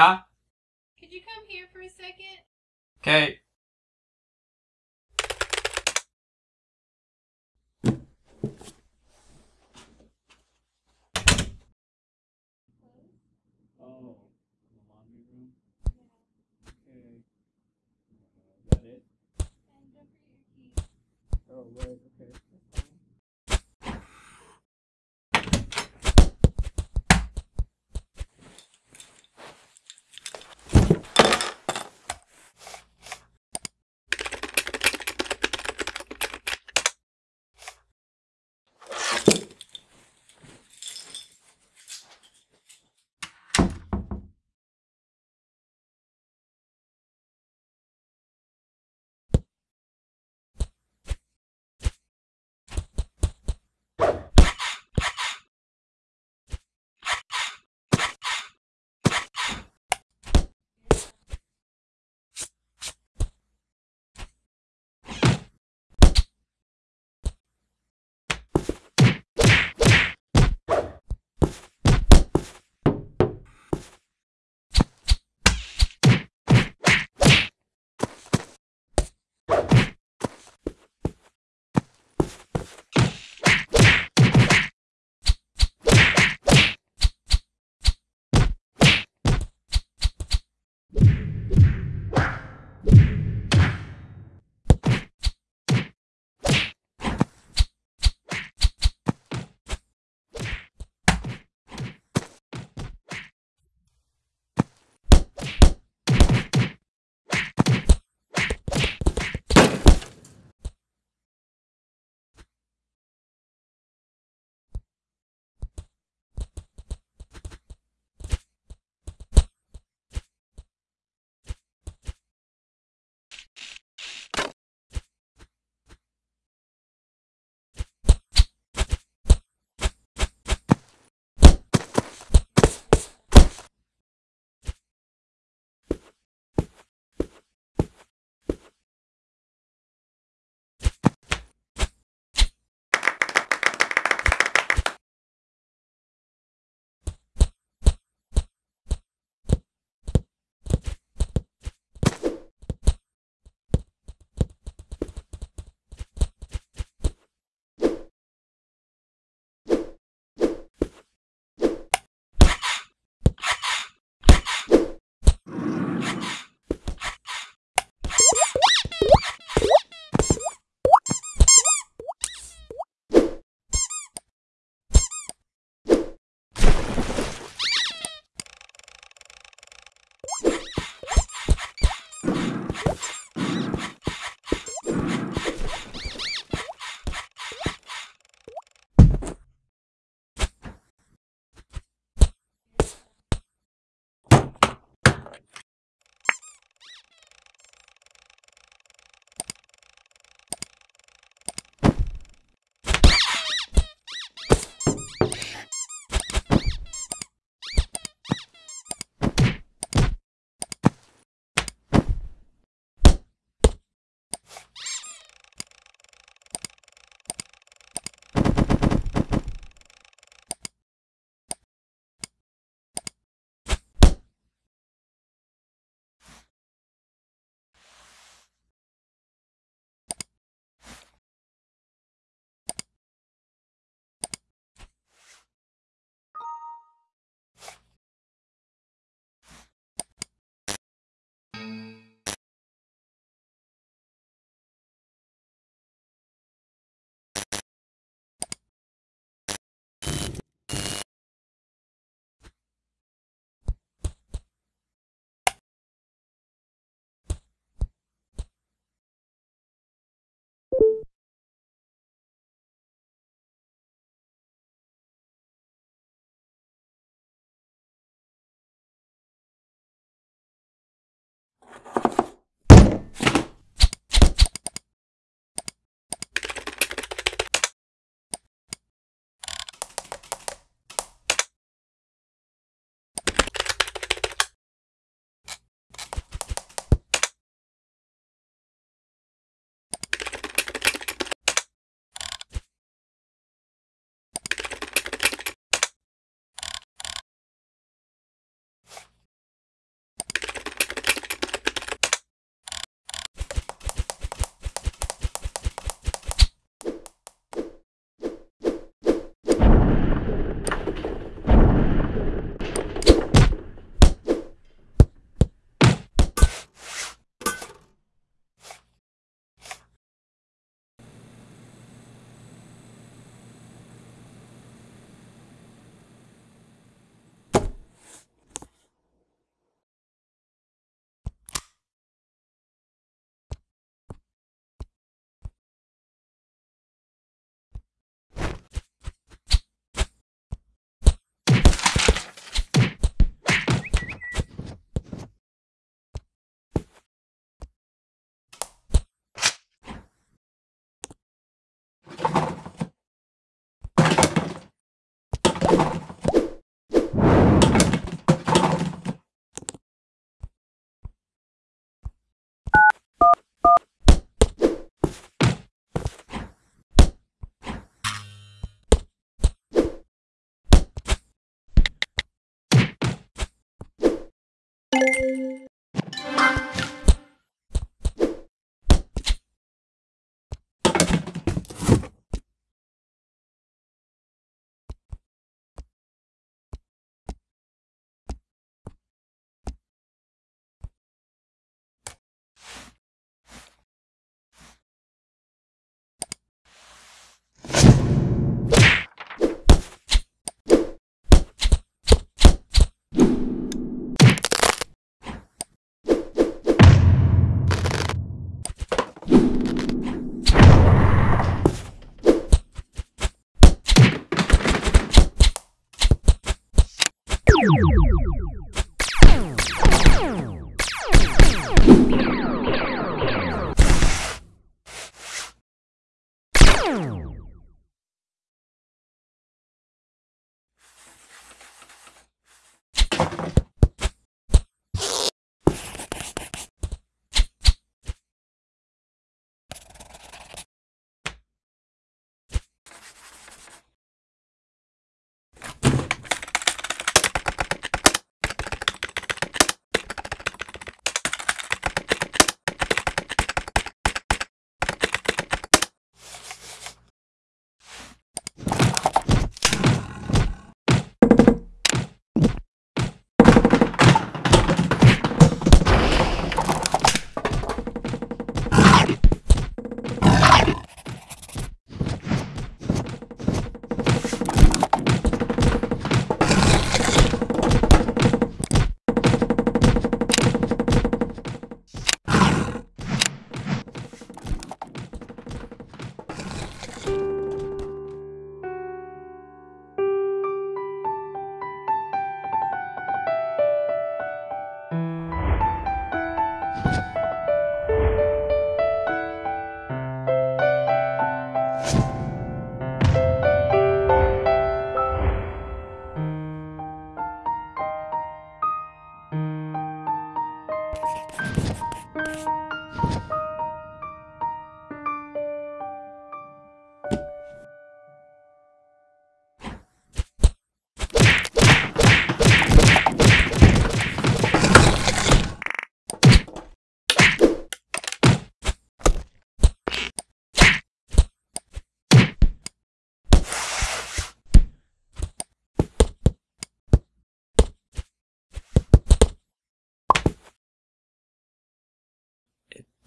Yeah? Could you come here for a second? Okay.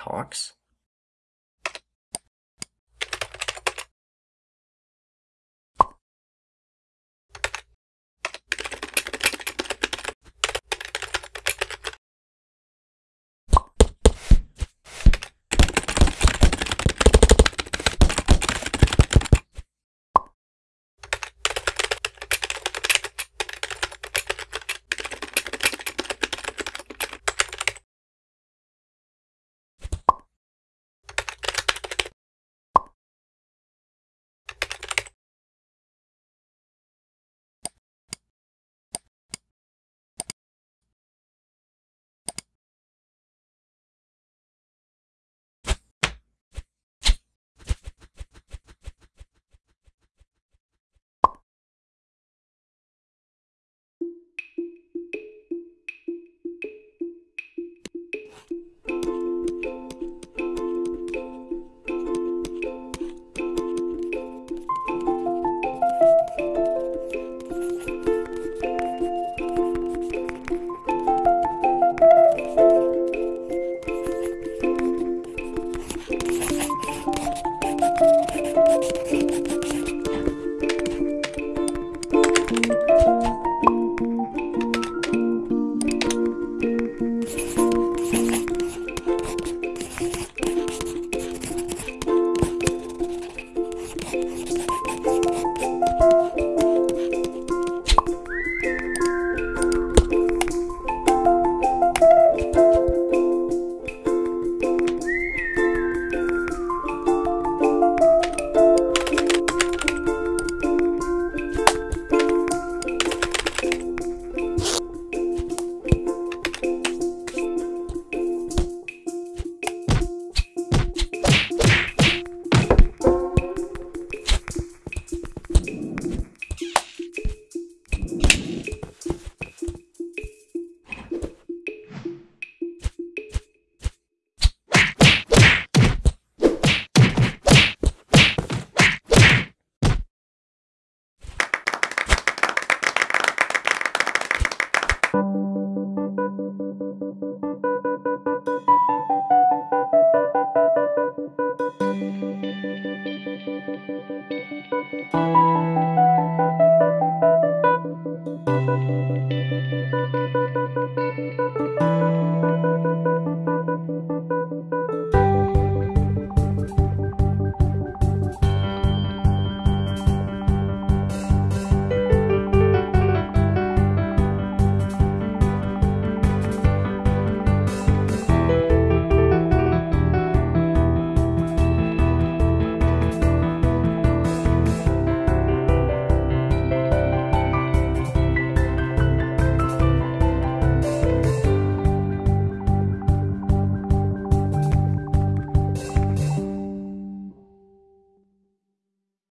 Talks?